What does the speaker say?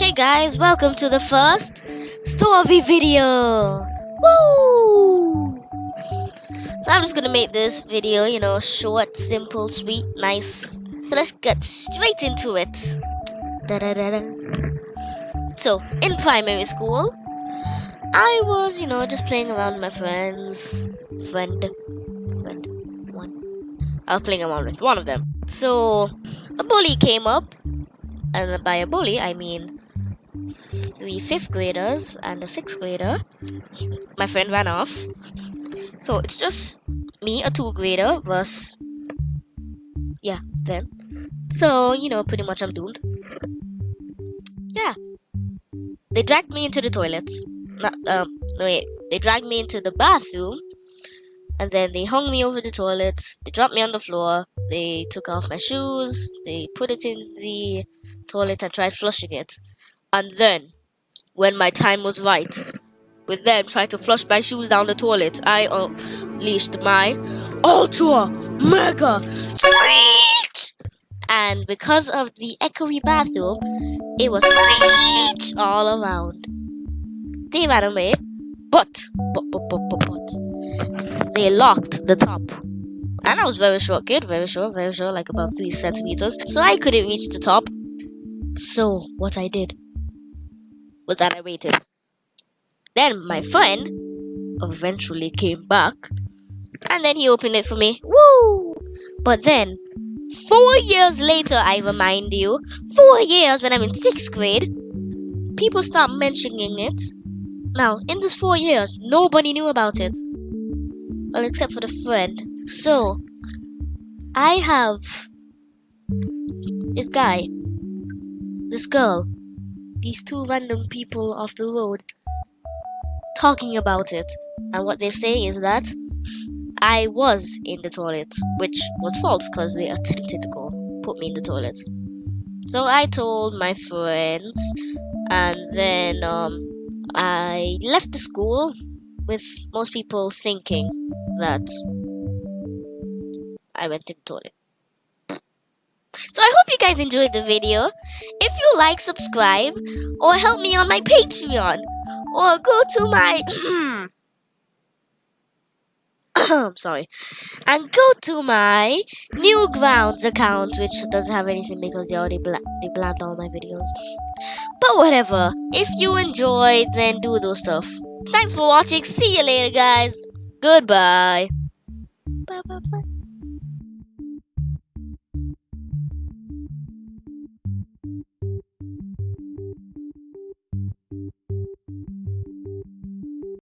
Hey guys, welcome to the first story video. Woo! So I'm just gonna make this video, you know, short, simple, sweet, nice. So let's get straight into it. Da -da -da so in primary school, I was, you know, just playing around with my friends. Friend, friend, one. I was playing around with one of them. So a bully came up, and by a bully I mean three fifth graders and a sixth grader. My friend ran off. So it's just me, a two grader, versus yeah, them. So, you know, pretty much I'm doomed. Yeah. They dragged me into the toilet. Not um no wait. They dragged me into the bathroom and then they hung me over the toilet. They dropped me on the floor. They took off my shoes. They put it in the toilet and tried flushing it. And then, when my time was right, with them trying to flush my shoes down the toilet, I unleashed my Ultra Mega Screech! And because of the echoey bathroom, it was screech all around. They ran away, but, but, but, but, but, but, they locked the top. And I was very short kid, very short, very short, like about 3 centimeters. So I couldn't reach the top. So, what I did was that I waited. Then my friend eventually came back and then he opened it for me. Woo! But then, four years later, I remind you, four years when I'm in sixth grade, people start mentioning it. Now, in those four years, nobody knew about it. Well, except for the friend. So, I have this guy, this girl, these two random people off the road talking about it. And what they say is that I was in the toilet, which was false because they attempted to go put me in the toilet. So I told my friends, and then um, I left the school with most people thinking that I went in the toilet. So I hope you guys enjoyed the video. If you like, subscribe, or help me on my Patreon, or go to my... I'm sorry. And go to my Newgrounds account, which doesn't have anything because they already bla they blabbed all my videos. But whatever. If you enjoyed, then do those stuff. Thanks for watching. See you later, guys. Goodbye.